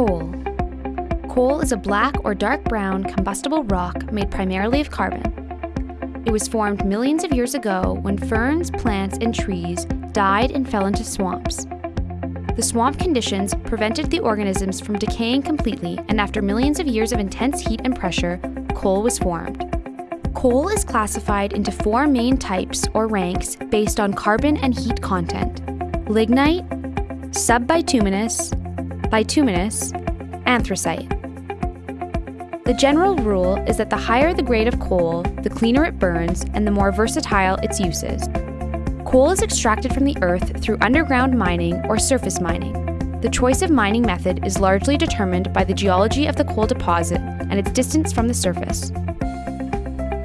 Coal. Coal is a black or dark brown combustible rock made primarily of carbon. It was formed millions of years ago when ferns, plants, and trees died and fell into swamps. The swamp conditions prevented the organisms from decaying completely, and after millions of years of intense heat and pressure, coal was formed. Coal is classified into four main types or ranks based on carbon and heat content lignite, subbituminous, bituminous, anthracite. The general rule is that the higher the grade of coal, the cleaner it burns and the more versatile its uses. Coal is extracted from the earth through underground mining or surface mining. The choice of mining method is largely determined by the geology of the coal deposit and its distance from the surface.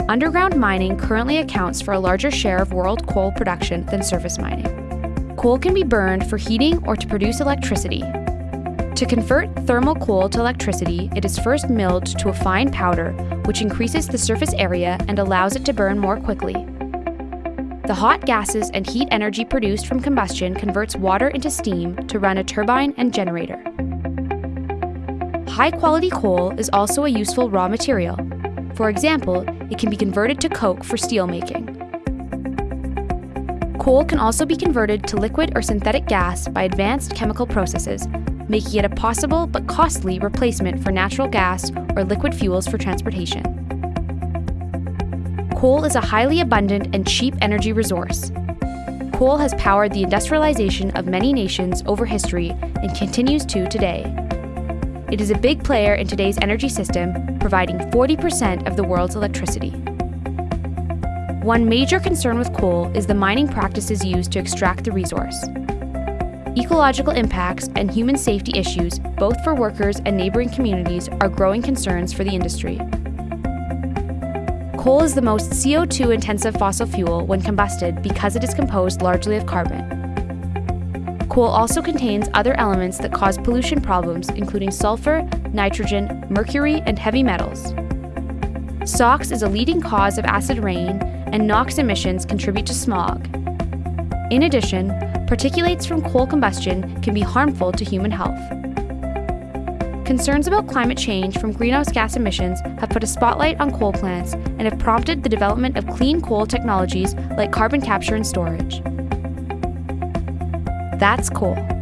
Underground mining currently accounts for a larger share of world coal production than surface mining. Coal can be burned for heating or to produce electricity. To convert thermal coal to electricity, it is first milled to a fine powder, which increases the surface area and allows it to burn more quickly. The hot gases and heat energy produced from combustion converts water into steam to run a turbine and generator. High quality coal is also a useful raw material. For example, it can be converted to coke for steelmaking. Coal can also be converted to liquid or synthetic gas by advanced chemical processes, making it a possible but costly replacement for natural gas or liquid fuels for transportation. Coal is a highly abundant and cheap energy resource. Coal has powered the industrialization of many nations over history and continues to today. It is a big player in today's energy system, providing 40% of the world's electricity. One major concern with coal is the mining practices used to extract the resource. Ecological impacts and human safety issues, both for workers and neighboring communities, are growing concerns for the industry. Coal is the most CO2 intensive fossil fuel when combusted because it is composed largely of carbon. Coal also contains other elements that cause pollution problems, including sulfur, nitrogen, mercury, and heavy metals. SOx is a leading cause of acid rain and NOx emissions contribute to smog. In addition, particulates from coal combustion can be harmful to human health. Concerns about climate change from greenhouse gas emissions have put a spotlight on coal plants and have prompted the development of clean coal technologies like carbon capture and storage. That's coal.